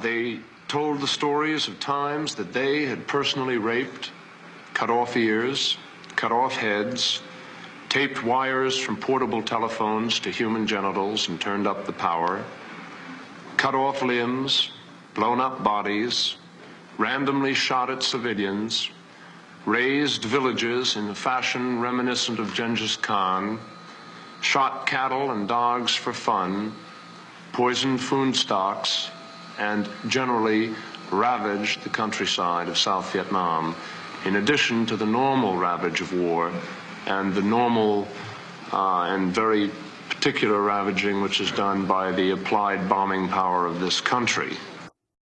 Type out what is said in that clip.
They told the stories of times that they had personally raped, cut off ears, cut off heads, taped wires from portable telephones to human genitals and turned up the power, cut off limbs, blown up bodies, randomly shot at civilians, razed villages in a fashion reminiscent of Genghis Khan, shot cattle and dogs for fun, poisoned food stocks, and generally ravaged the countryside of South Vietnam, in addition to the normal ravage of war and the normal uh, and very particular ravaging which is done by the applied bombing power of this country.